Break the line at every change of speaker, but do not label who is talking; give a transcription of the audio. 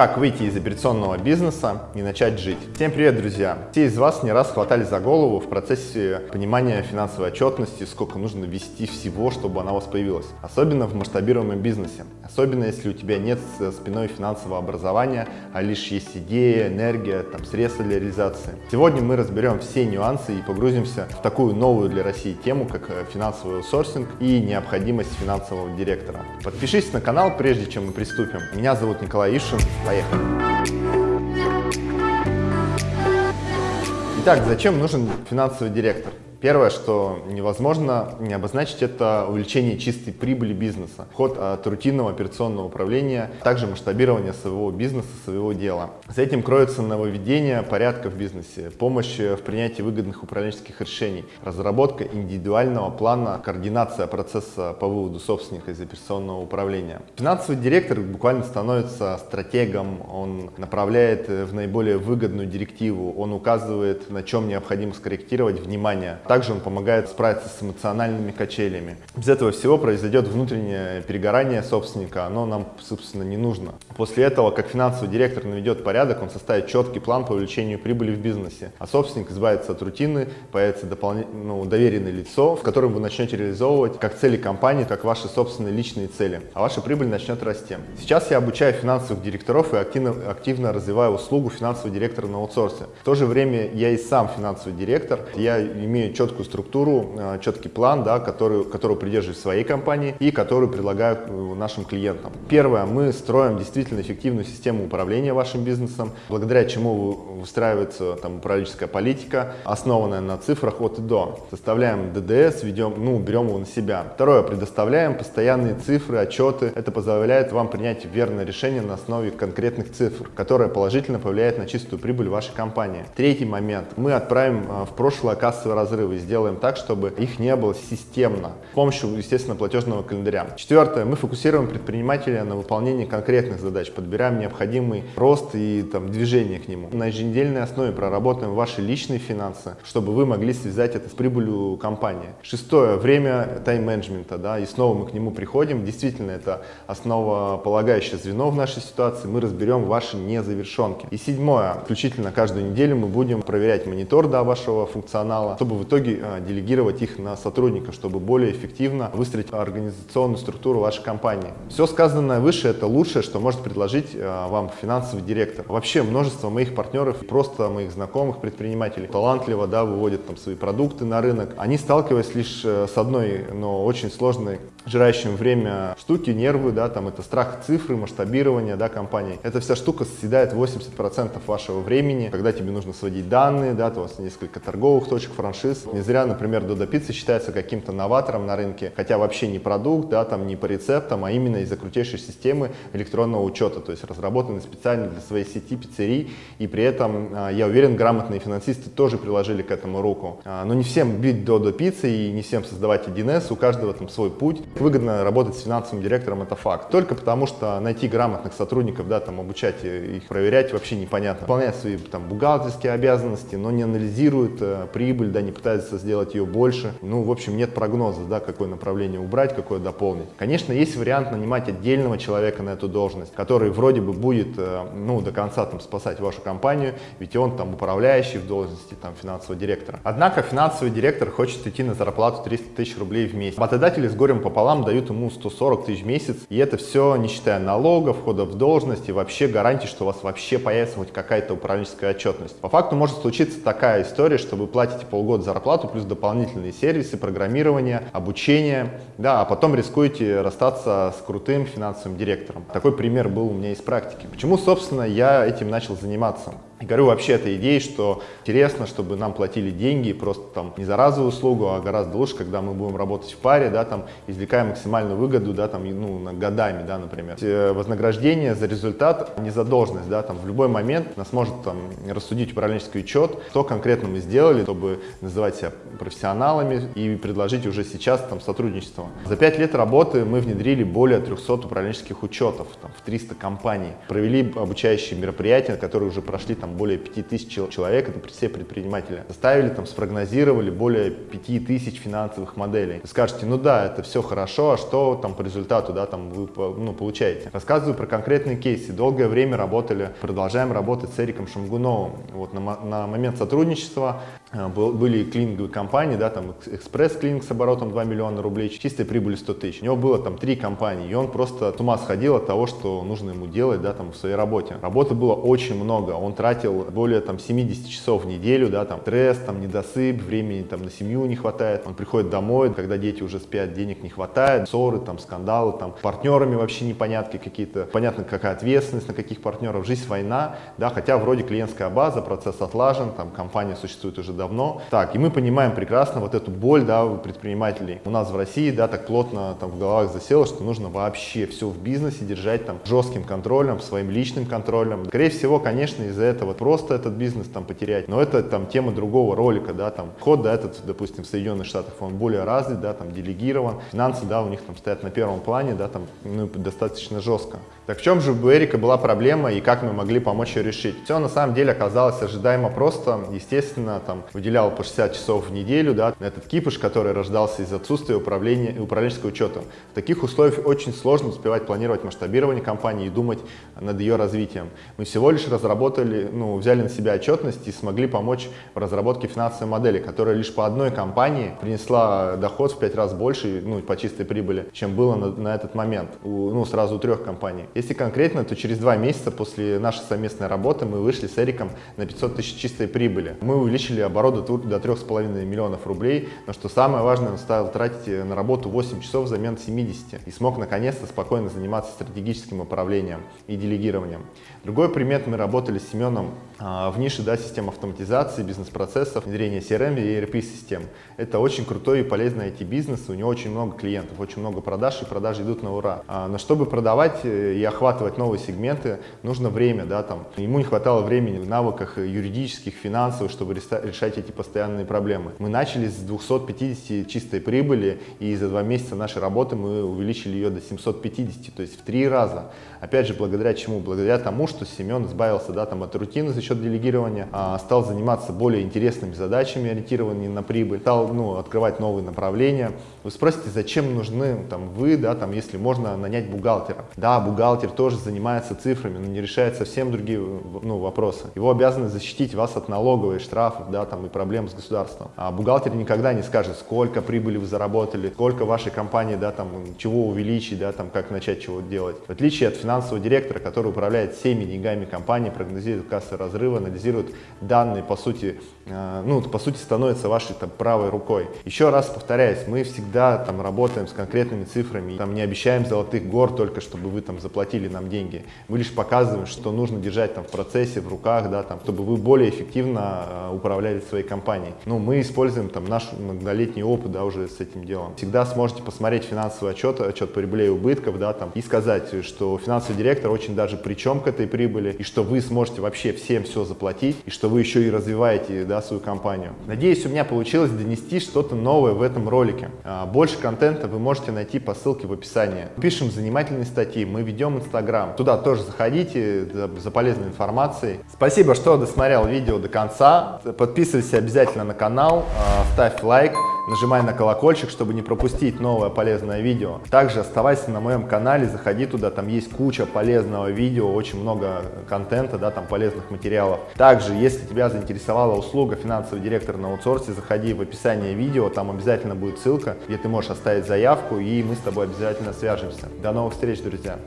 Как выйти из операционного бизнеса и начать жить? Всем привет, друзья! Все из вас не раз хватали за голову в процессе понимания финансовой отчетности, сколько нужно вести всего, чтобы она у вас появилась. Особенно в масштабируемом бизнесе. Особенно если у тебя нет спиной финансового образования, а лишь есть идея, энергия, там, средства для реализации. Сегодня мы разберем все нюансы и погрузимся в такую новую для России тему, как э, финансовый аутсорсинг и необходимость финансового директора. Подпишись на канал, прежде чем мы приступим. Меня зовут Николай Ишин. Поехали! Итак, зачем нужен финансовый директор? Первое, что невозможно не обозначить, это увеличение чистой прибыли бизнеса, ход от рутинного операционного управления, также масштабирование своего бизнеса, своего дела. За этим кроется нововведение порядка в бизнесе, помощь в принятии выгодных управленческих решений, разработка индивидуального плана, координация процесса по выводу собственника из операционного управления. Финансовый директор буквально становится стратегом, он направляет в наиболее выгодную директиву, он указывает, на чем необходимо скорректировать внимание также он помогает справиться с эмоциональными качелями. Без этого всего произойдет внутреннее перегорание собственника, оно нам, собственно, не нужно. После этого, как финансовый директор наведет порядок, он составит четкий план по увеличению прибыли в бизнесе, а собственник избавится от рутины, появится дополнительное, ну, доверенное лицо, в котором вы начнете реализовывать как цели компании, так и ваши собственные личные цели, а ваша прибыль начнет расти. Сейчас я обучаю финансовых директоров и активно, активно развиваю услугу финансового директора на аутсорсе. В то же время я и сам финансовый директор, я имею четкую структуру, э, четкий план, да, который, которого придерживаюсь в своей компании и который предлагаю э, нашим клиентам. Первое, мы строим действительно эффективную систему управления вашим бизнесом, благодаря чему выстраивается там, управленческая политика, основанная на цифрах от и до. Составляем ДДС, ведем, ну, берем его на себя. Второе, предоставляем постоянные цифры, отчеты. Это позволяет вам принять верное решение на основе конкретных цифр, которое положительно повлияет на чистую прибыль вашей компании. Третий момент. Мы отправим э, в прошлое кассовые разрывы и сделаем так, чтобы их не было системно, с помощью, естественно, платежного календаря. Четвертое, мы фокусируем предпринимателя на выполнении конкретных задач, подбираем необходимый рост и там, движение к нему. На еженедельной основе проработаем ваши личные финансы, чтобы вы могли связать это с прибылью компании. Шестое, время тайм-менеджмента, да, и снова мы к нему приходим. Действительно, это основополагающее звено в нашей ситуации. Мы разберем ваши незавершенки. И седьмое, включительно каждую неделю мы будем проверять монитор да, вашего функционала, чтобы в итоге итоге а, делегировать их на сотрудников, чтобы более эффективно выстроить организационную структуру вашей компании. Все сказанное выше – это лучшее, что может предложить а, вам финансовый директор. Вообще множество моих партнеров, просто моих знакомых предпринимателей, талантливо да, выводят там свои продукты на рынок. Они сталкиваясь лишь э, с одной, но очень сложной жирающим время штуки, нервы, да, там это страх цифры, масштабирование, да, компании. Эта вся штука съедает 80% вашего времени, когда тебе нужно сводить данные, да, у вас несколько торговых точек, франшиз. Не зря, например, Dodo Pizza считается каким-то новатором на рынке, хотя вообще не продукт, да, там не по рецептам, а именно из-за крутейшей системы электронного учета, то есть разработанной специально для своей сети пиццерий, и при этом, а, я уверен, грамотные финансисты тоже приложили к этому руку. А, но не всем бить Dodo Pizza и не всем создавать 1С, у каждого там свой путь. Выгодно работать с финансовым директором, это факт. Только потому, что найти грамотных сотрудников, да, там обучать их, проверять вообще непонятно. Выполняют свои там бухгалтерские обязанности, но не анализируют э, прибыль, да, не пытаются сделать ее больше. Ну, в общем, нет прогноза, да, какое направление убрать, какое дополнить. Конечно, есть вариант нанимать отдельного человека на эту должность, который вроде бы будет, э, ну, до конца там спасать вашу компанию, ведь он там управляющий в должности там финансового директора. Однако финансовый директор хочет идти на зарплату 300 тысяч рублей в месяц. Работодатели с горем пополам пополам дают ему 140 тысяч в месяц. И это все не считая налогов, входа в должность и вообще гарантии, что у вас вообще появится хоть какая-то управленческая отчетность. По факту может случиться такая история, что вы платите полгода зарплату плюс дополнительные сервисы, программирование, обучение, да, а потом рискуете расстаться с крутым финансовым директором. Такой пример был у меня из практики. Почему, собственно, я этим начал заниматься? И говорю вообще этой идеей, что интересно, чтобы нам платили деньги просто там не за разовую услугу, а гораздо лучше, когда мы будем работать в паре, да, там, извлекая максимальную выгоду, да, там, ну, годами, да, например. Э, вознаграждение за результат, не за должность, да, там, в любой момент нас может там рассудить управленческий учет, что конкретно мы сделали, чтобы называть себя профессионалами и предложить уже сейчас там сотрудничество. За пять лет работы мы внедрили более 300 управленческих учетов, там, в 300 компаний, провели обучающие мероприятия, которые уже прошли там более 5000 человек, это все предприниматели, составили, там, спрогнозировали более 5000 финансовых моделей. Скажете, ну да, это все хорошо, а что там по результату, да, там вы ну, получаете? Рассказываю про конкретные кейсы. Долгое время работали, продолжаем работать с Эриком Шамгуновым. Вот на, на момент сотрудничества э, был, были клининговые компании, да, там экспресс-клининг с оборотом 2 миллиона рублей, чистой прибыли 100 тысяч. У него было там три компании, и он просто с ума сходил от того, что нужно ему делать, да, там в своей работе. Работы было очень много, он тратил более там 70 часов в неделю, да, там стресс, там недосып, времени там на семью не хватает. Он приходит домой, когда дети уже спят, денег не хватает, ссоры, там скандалы, там партнерами вообще непонятки какие-то, понятно какая ответственность на каких партнеров, жизнь война, да, хотя вроде клиентская база, процесс отлажен, там компания существует уже давно. Так, и мы понимаем прекрасно вот эту боль, да, у предпринимателей. У нас в России, да, так плотно там в головах засело, что нужно вообще все в бизнесе держать там жестким контролем, своим личным контролем. Скорее всего, конечно, из-за этого просто этот бизнес там потерять, но это там тема другого ролика, да, там ход, да, этот, допустим, в Соединенных Штатах, он более развит, да, там делегирован, финансы, да, у них там стоят на первом плане, да, там, ну, достаточно жестко. Так в чем же у Эрика была проблема и как мы могли помочь ее решить? Все на самом деле оказалось ожидаемо просто. Естественно, там выделял по 60 часов в неделю, да, этот кипиш, который рождался из отсутствия управления управленческого учета. В таких условиях очень сложно успевать планировать масштабирование компании и думать над ее развитием. Мы всего лишь разработали, ну, взяли на себя отчетность и смогли помочь в разработке финансовой модели, которая лишь по одной компании принесла доход в 5 раз больше, ну, по чистой прибыли, чем было на, на этот момент, у, ну, сразу у трех компаний. Если конкретно, то через два месяца после нашей совместной работы мы вышли с Эриком на 500 тысяч чистой прибыли. Мы увеличили оборот до 3,5 миллионов рублей, но что самое важное, он стал тратить на работу 8 часов взамен 70 и смог наконец-то спокойно заниматься стратегическим управлением и делегированием. Другой пример, мы работали с Семеном а, в нише да, систем автоматизации, бизнес-процессов, внедрения CRM и ERP-систем. Это очень крутой и полезный IT-бизнес, у него очень много клиентов, очень много продаж, и продажи идут на ура. А, но чтобы продавать и охватывать новые сегменты, нужно время, да, там. Ему не хватало времени в навыках юридических, финансовых, чтобы решать эти постоянные проблемы. Мы начали с 250 чистой прибыли, и за два месяца нашей работы мы увеличили ее до 750, то есть в три раза. Опять же, благодаря чему? Благодаря тому, что Семен избавился да, там, от рутины за счет делегирования, а, стал заниматься более интересными задачами, ориентированными на прибыль, стал ну, открывать новые направления. Вы спросите, зачем нужны там, вы, да, там, если можно нанять бухгалтера? Да, бухгалтер тоже занимается цифрами, но не решает совсем другие ну, вопросы. Его обязанность защитить вас от налоговой, штрафов да, там, и проблем с государством. А бухгалтер никогда не скажет, сколько прибыли вы заработали, сколько вашей компании, да, там, чего увеличить, да, там, как начать чего делать. В отличие от финансового директора, который управляет всеми деньгами компании, прогнозирует кассы разрыва, анализирует данные, по сути, ну, по сути, становится вашей там, правой рукой. Еще раз повторяюсь, мы всегда там работаем с конкретными цифрами, там не обещаем золотых гор только, чтобы вы там заплатили нам деньги. Мы лишь показываем, что нужно держать там в процессе, в руках, да, там, чтобы вы более эффективно э, управляли своей компанией. Ну, мы используем там наш многолетний опыт, да, уже с этим делом. Всегда сможете посмотреть финансовый отчет, отчет прибыли и убытков, да, там, и сказать, что финансовый директор очень даже причем к этой прибыли, и что вы сможете вообще всем все заплатить, и что вы еще и развиваете, да, свою компанию. Надеюсь, у меня получилось донести что-то новое в этом ролике. А, больше контента вы можете найти по ссылке в описании. Пишем занимательные статьи, мы ведем Инстаграм. Туда тоже заходите за, полезной информацией. Спасибо, что досмотрел видео до конца. Подписывайся обязательно на канал, а, ставь лайк нажимай на колокольчик, чтобы не пропустить новое полезное видео. Также оставайся на моем канале, заходи туда, там есть куча полезного видео, очень много контента, да, там полезных материалов. Также, если тебя заинтересовала услуга финансовый директор на аутсорсе, заходи в описание видео, там обязательно будет ссылка, где ты можешь оставить заявку, и мы с тобой обязательно свяжемся. До новых встреч, друзья!